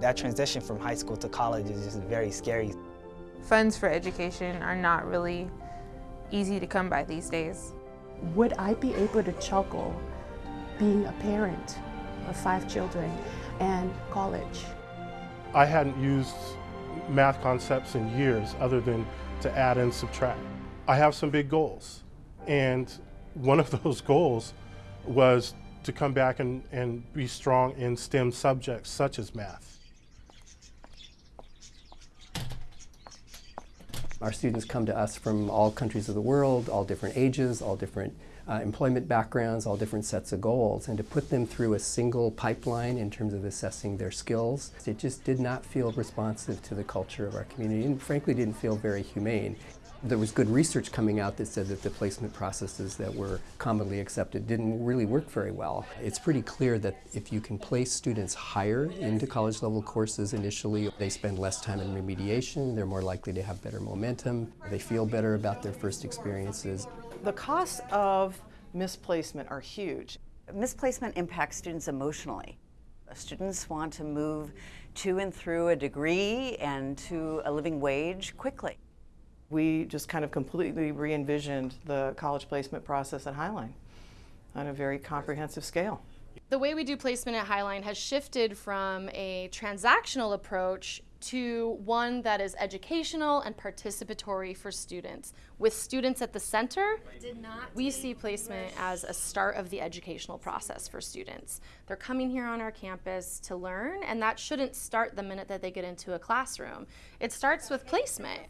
That transition from high school to college is just very scary. Funds for education are not really easy to come by these days. Would I be able to juggle being a parent of five children and college? I hadn't used math concepts in years other than to add and subtract. I have some big goals and one of those goals was to come back and, and be strong in STEM subjects such as math. Our students come to us from all countries of the world, all different ages, all different uh, employment backgrounds, all different sets of goals, and to put them through a single pipeline in terms of assessing their skills, it just did not feel responsive to the culture of our community and frankly didn't feel very humane. There was good research coming out that said that the placement processes that were commonly accepted didn't really work very well. It's pretty clear that if you can place students higher into college level courses initially, they spend less time in remediation, they're more likely to have better momentum, they feel better about their first experiences. The costs of misplacement are huge. Misplacement impacts students emotionally. Students want to move to and through a degree and to a living wage quickly we just kind of completely re-envisioned the college placement process at Highline on a very comprehensive scale. The way we do placement at Highline has shifted from a transactional approach to one that is educational and participatory for students. With students at the center, we see placement as a start of the educational process for students. They're coming here on our campus to learn, and that shouldn't start the minute that they get into a classroom. It starts with placement.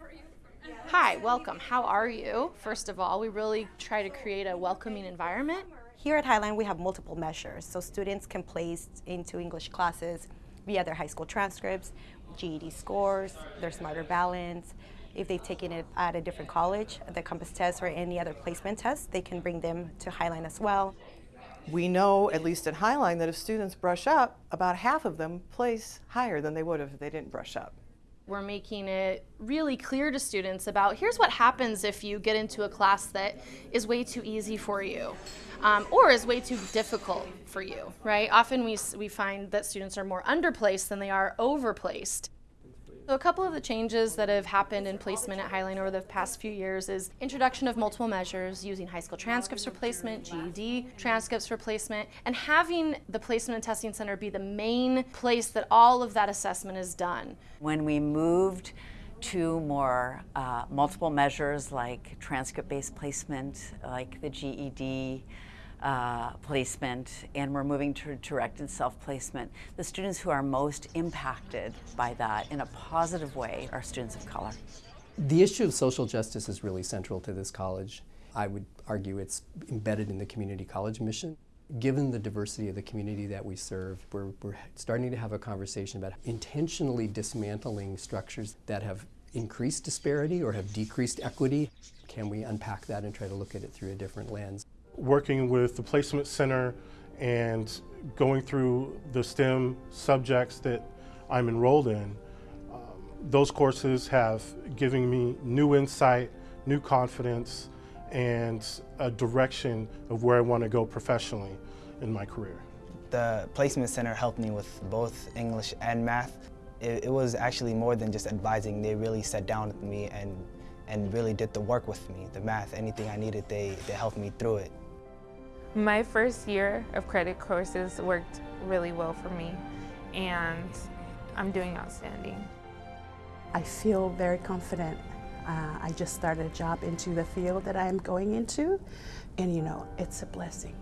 Hi, welcome. How are you? First of all, we really try to create a welcoming environment. Here at Highline, we have multiple measures, so students can place into English classes via their high school transcripts, GED scores, their smarter balance. If they've taken it at a different college, the compass test or any other placement test, they can bring them to Highline as well. We know, at least at Highline, that if students brush up, about half of them place higher than they would have if they didn't brush up we're making it really clear to students about here's what happens if you get into a class that is way too easy for you um, or is way too difficult for you, right? Often we, we find that students are more underplaced than they are overplaced. So a couple of the changes that have happened in placement at Highline over the past few years is introduction of multiple measures, using high school transcripts for placement, GED transcripts for placement, and having the Placement and Testing Center be the main place that all of that assessment is done. When we moved to more uh, multiple measures like transcript-based placement, like the GED, uh, placement and we're moving to directed self-placement. The students who are most impacted by that in a positive way are students of color. The issue of social justice is really central to this college. I would argue it's embedded in the community college mission. Given the diversity of the community that we serve, we're, we're starting to have a conversation about intentionally dismantling structures that have increased disparity or have decreased equity. Can we unpack that and try to look at it through a different lens? Working with the Placement Center and going through the STEM subjects that I'm enrolled in, um, those courses have given me new insight, new confidence, and a direction of where I want to go professionally in my career. The Placement Center helped me with both English and math. It, it was actually more than just advising. They really sat down with me and, and really did the work with me. The math, anything I needed, they, they helped me through it. My first year of credit courses worked really well for me and I'm doing outstanding. I feel very confident. Uh, I just started a job into the field that I'm going into and you know, it's a blessing.